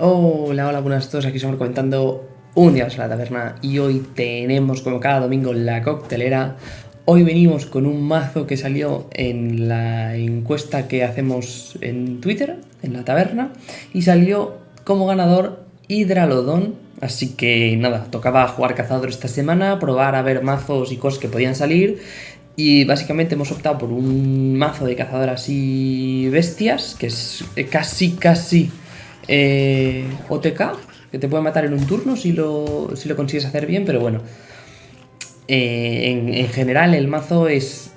Hola, hola, buenas a todos, aquí estamos comentando un día más la taberna y hoy tenemos como cada domingo la coctelera. Hoy venimos con un mazo que salió en la encuesta que hacemos en Twitter, en la taberna, y salió como ganador Hidralodón, así que nada, tocaba jugar cazador esta semana, probar a ver mazos y cosas que podían salir, y básicamente hemos optado por un mazo de cazador así bestias, que es casi, casi eh, OTK, que te puede matar en un turno si lo, si lo consigues hacer bien, pero bueno. Eh, en, general el mazo es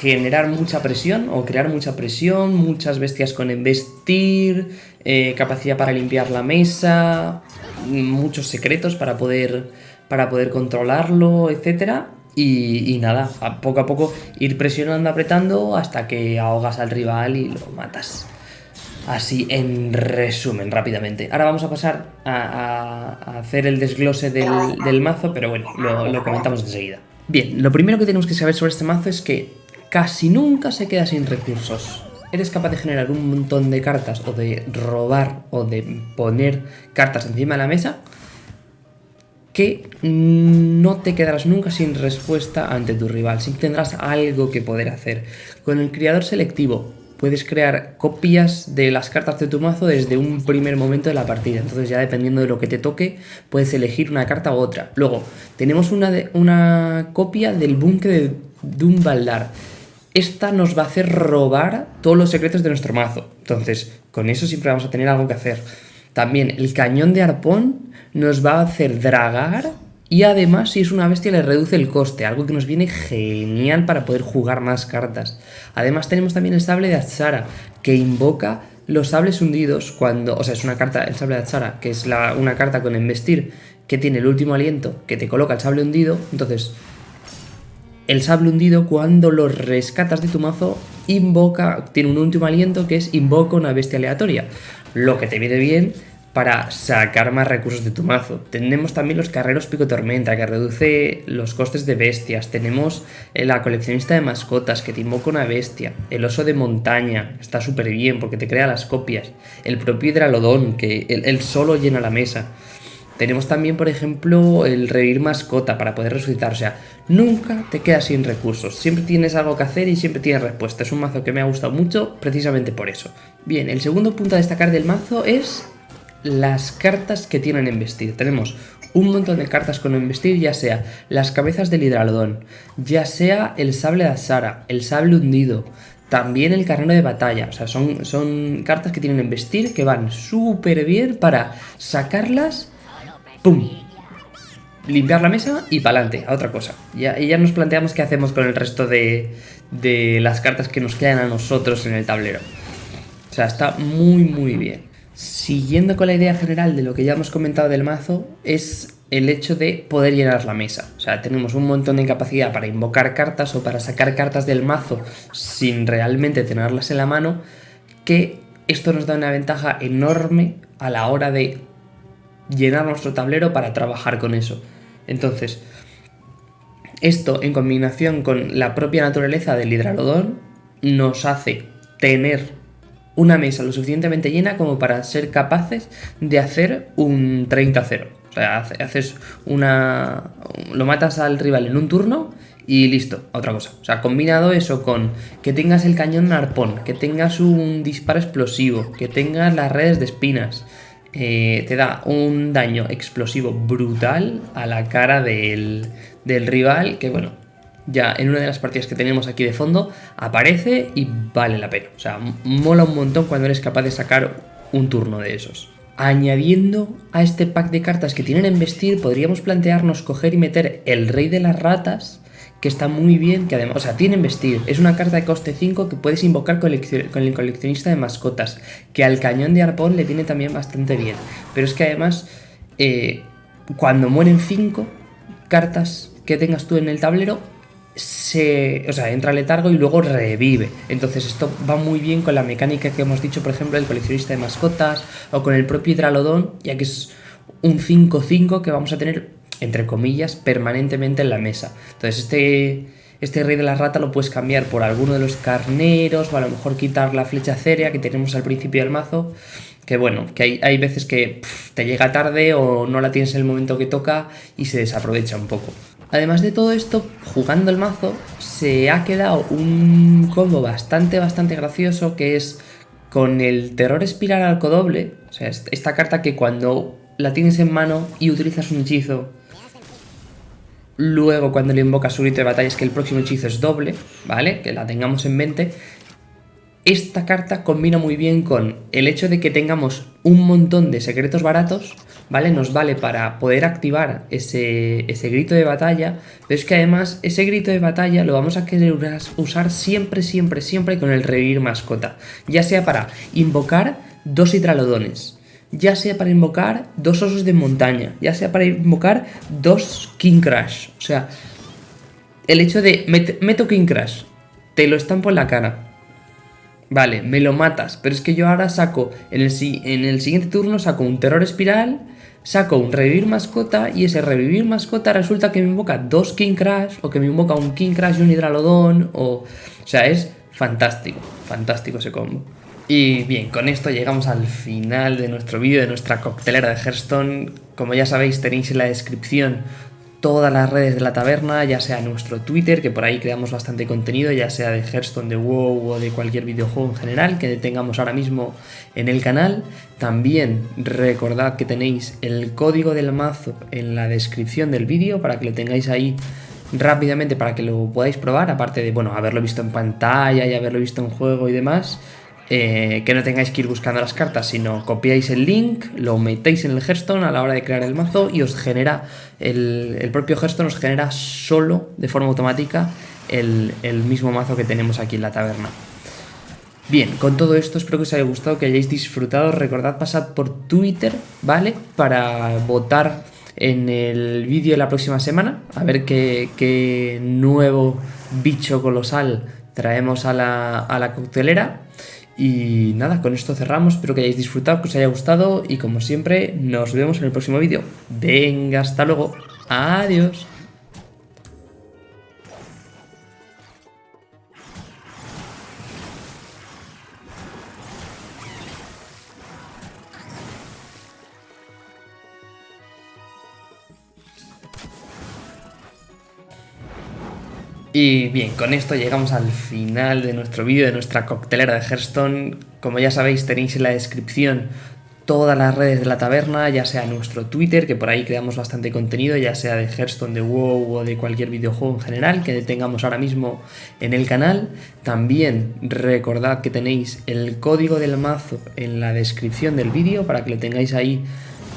generar mucha presión o crear mucha presión, muchas bestias con embestir, eh, capacidad para limpiar la mesa, muchos secretos para poder, para poder controlarlo, etc. Y, y, nada, a poco a poco ir presionando, apretando hasta que ahogas al rival y lo matas. Así en resumen, rápidamente. Ahora vamos a pasar a, hacer el desglose del, mazo, pero bueno, lo, comentamos enseguida. Bien, lo primero que tenemos que saber sobre este mazo es que casi nunca se queda sin recursos. Eres capaz de generar un montón de cartas o de robar o de poner cartas encima de la mesa que no te quedarás nunca sin respuesta ante tu rival, siempre tendrás algo que poder hacer. Con el criador selectivo puedes crear copias de las cartas de tu mazo desde un primer momento de la partida. Entonces ya dependiendo de lo que te toque, puedes elegir una carta u otra. Luego, tenemos una, de, una copia del búnker de Dumbaldar. Esta nos va a hacer robar todos los secretos de nuestro mazo. Entonces, con eso siempre vamos a tener algo que hacer. También el cañón de arpón nos va a hacer dragar y además, si es una bestia, le reduce el coste, algo que nos viene genial para poder jugar más cartas. Además, tenemos también el sable de Atsara, que invoca los sables hundidos cuando... O sea, es una carta, el sable de Atsara, que es una carta con embestir, que tiene el último aliento, que te coloca el sable hundido. Entonces, el sable hundido, cuando lo rescatas de tu mazo, invoca... Tiene un último aliento que es invoca una bestia aleatoria. Lo que te viene bien para sacar más recursos de tu mazo. Tenemos también los carreros pico tormenta que reduce los costes de bestias. Tenemos eh, la coleccionista de mascotas que te invoca una bestia. El oso de montaña está súper bien porque te crea las copias. El propio hidralodón que él, solo llena la mesa. Tenemos también, por ejemplo, el revivir mascota para poder resucitar. O sea, nunca te quedas sin recursos. Siempre tienes algo que hacer y siempre tienes respuesta. Es un mazo que me ha gustado mucho precisamente por eso. Bien, el segundo punto a destacar del mazo es las cartas que tienen embestir. Tenemos un montón de cartas con embestir, ya sea las cabezas del hidralodón, ya sea el sable de Asara, el sable hundido, también el carnero de batalla. O sea, son, son cartas que tienen embestir que van súper bien para sacarlas, ¡pum! Limpiar la mesa y para adelante, a otra cosa. Ya, y ya nos planteamos qué hacemos con el resto de, de las cartas que nos quedan a nosotros en el tablero. O sea, está muy muy bien. Siguiendo con la idea general de lo que ya hemos comentado del mazo, es el hecho de poder llenar la mesa. O sea, tenemos un montón de capacidad para invocar cartas o para sacar cartas del mazo sin realmente tenerlas en la mano, que esto nos da una ventaja enorme a la hora de llenar nuestro tablero para trabajar con eso. Entonces, esto en combinación con la propia naturaleza del hidralodón nos hace tener una mesa lo suficientemente llena como para ser capaces de hacer un 30-0. O sea, haces una... lo matas al rival en un turno y listo, otra cosa. O sea, combinado eso con que tengas el cañón arpón, que tengas un disparo explosivo, que tengas las redes de espinas, eh, te da un daño explosivo brutal a la cara del, del rival, que bueno, ya en una de las partidas que tenemos aquí de fondo, aparece y vale la pena. O sea, mola un montón cuando eres capaz de sacar un turno de esos. Añadiendo a este pack de cartas que tienen embestir, podríamos plantearnos coger y meter el Rey de las Ratas, que está muy bien, que además, o sea, tiene embestir. Es una carta de coste 5 que puedes invocar con el coleccionista de mascotas, que al cañón de arpón le viene también bastante bien. Pero es que además, eh, cuando mueren 5 cartas que tengas tú en el tablero, se, o sea, entra letargo y luego revive. Entonces esto va muy bien con la mecánica que hemos dicho, por ejemplo, del coleccionista de mascotas o con el propio hidralodón, ya que es un 5-5 que vamos a tener, entre comillas, permanentemente en la mesa. Entonces este, este rey de la rata lo puedes cambiar por alguno de los carneros o a lo mejor quitar la flecha cérea que tenemos al principio del mazo que bueno, que hay, veces que te llega tarde o no la tienes en el momento que toca y se desaprovecha un poco. Además de todo esto, jugando el mazo, se ha quedado un combo bastante, bastante gracioso que es con el terror espiral al codoble, o sea, esta carta que cuando la tienes en mano y utilizas un hechizo, luego cuando le invocas su grito de batalla es que el próximo hechizo es doble, ¿vale? Que la tengamos en mente esta carta combina muy bien con el hecho de que tengamos un montón de secretos baratos, ¿vale? Nos vale para poder activar ese, ese, grito de batalla, pero es que además ese grito de batalla lo vamos a querer usar siempre, siempre, siempre con el revivir mascota, ya sea para invocar dos hidralodones, ya sea para invocar dos osos de montaña, ya sea para invocar dos King Crash, o sea, el hecho de meto King Crash, te lo estampo en la cara, Vale, me lo matas, pero es que yo ahora saco, en el, en el siguiente turno saco un terror espiral, saco un revivir mascota y ese revivir mascota resulta que me invoca dos King Crash o que me invoca un King Crash y un Hidralodon o... O sea, es fantástico, fantástico ese combo. Y bien, con esto llegamos al final de nuestro vídeo, de nuestra coctelera de Hearthstone. Como ya sabéis, tenéis en la descripción todas las redes de la taberna, ya sea nuestro Twitter, que por ahí creamos bastante contenido, ya sea de Hearthstone, de WoW o de cualquier videojuego en general que tengamos ahora mismo en el canal. También recordad que tenéis el código del mazo en la descripción del vídeo para que lo tengáis ahí rápidamente para que lo podáis probar, aparte de, bueno, haberlo visto en pantalla y haberlo visto en juego y demás. Eh, que no tengáis que ir buscando las cartas, sino copiáis el link, lo metéis en el Hearthstone a la hora de crear el mazo y os genera, el, propio Hearthstone os genera solo, de forma automática, el, mismo mazo que tenemos aquí en la taberna. Bien, con todo esto espero que os haya gustado, que hayáis disfrutado. Recordad pasar por Twitter, ¿vale? Para votar en el vídeo de la próxima semana, a ver qué, qué nuevo bicho colosal traemos a la, a la coctelera. Y nada, con esto cerramos, espero que hayáis disfrutado, que os haya gustado y como siempre nos vemos en el próximo vídeo. Venga, hasta luego, adiós. Y bien, con esto llegamos al final de nuestro vídeo, de nuestra coctelera de Hearthstone. Como ya sabéis, tenéis en la descripción todas las redes de la taberna, ya sea nuestro Twitter, que por ahí creamos bastante contenido, ya sea de Hearthstone, de WoW o de cualquier videojuego en general que tengamos ahora mismo en el canal. También recordad que tenéis el código del mazo en la descripción del vídeo para que lo tengáis ahí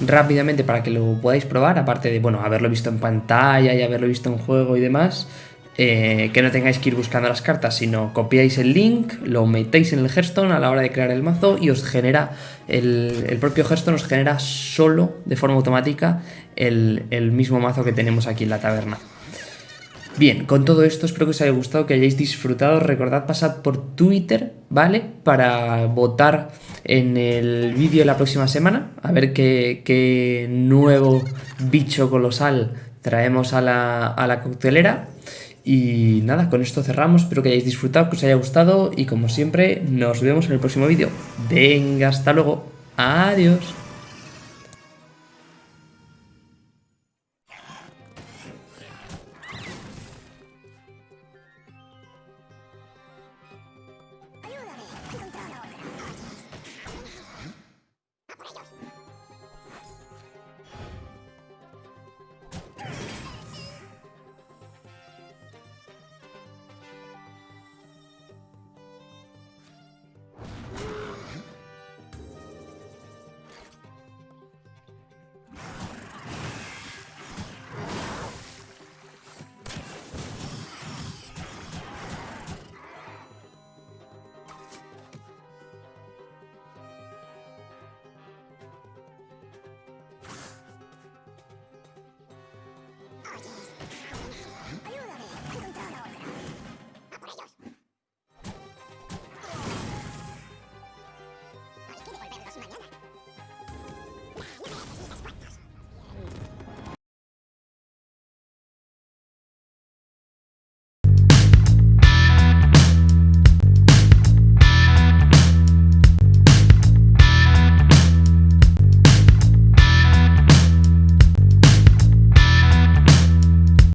rápidamente para que lo podáis probar, aparte de, bueno, haberlo visto en pantalla y haberlo visto en juego y demás. Eh, que no tengáis que ir buscando las cartas, sino copiáis el link, lo metéis en el Hearthstone a la hora de crear el mazo y os genera, el, propio Hearthstone os genera solo, de forma automática, el, mismo mazo que tenemos aquí en la taberna. Bien, con todo esto espero que os haya gustado, que hayáis disfrutado. Recordad pasar por Twitter, ¿vale? Para votar en el vídeo de la próxima semana. A ver qué, qué nuevo bicho colosal traemos a la, a la coctelera. Y nada, con esto cerramos, espero que hayáis disfrutado, que os haya gustado y como siempre nos vemos en el próximo vídeo. Venga, hasta luego, adiós.